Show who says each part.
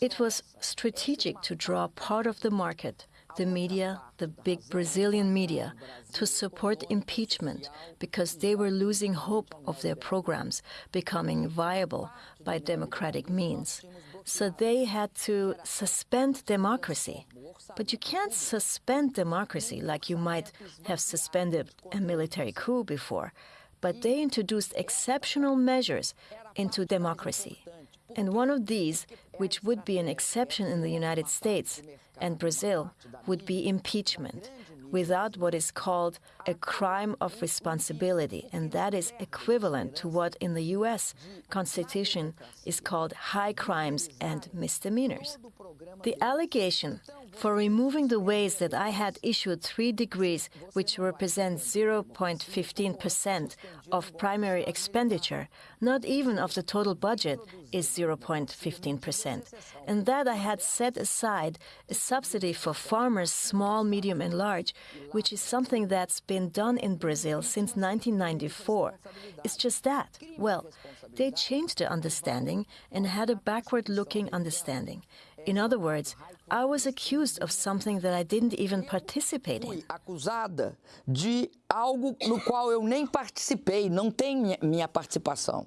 Speaker 1: It was strategic to draw part of the market, the media, the big Brazilian media, to support impeachment because they were losing hope of their programs becoming viable by democratic means. So they had to suspend democracy. But you can't suspend democracy like you might have suspended a military coup before. But they introduced exceptional measures into democracy. And one of these, which would be an exception in the United States and Brazil, would be impeachment without what is called a crime of responsibility, and that is equivalent to what in the US Constitution is called high crimes and misdemeanors. The allegation for removing the ways that I had issued three degrees, which represent 0.15% of primary expenditure, not even of the total budget, is 0.15%, and that I had set aside a subsidy for farmers, small, medium, and large, which is something that's been done in Brazil since 1994. It's just that. Well, they changed the understanding and had a backward looking understanding. In other words, I was accused of something that I didn't even participate in.
Speaker 2: acusada de algo no qual eu nem participei, não tem minha participação.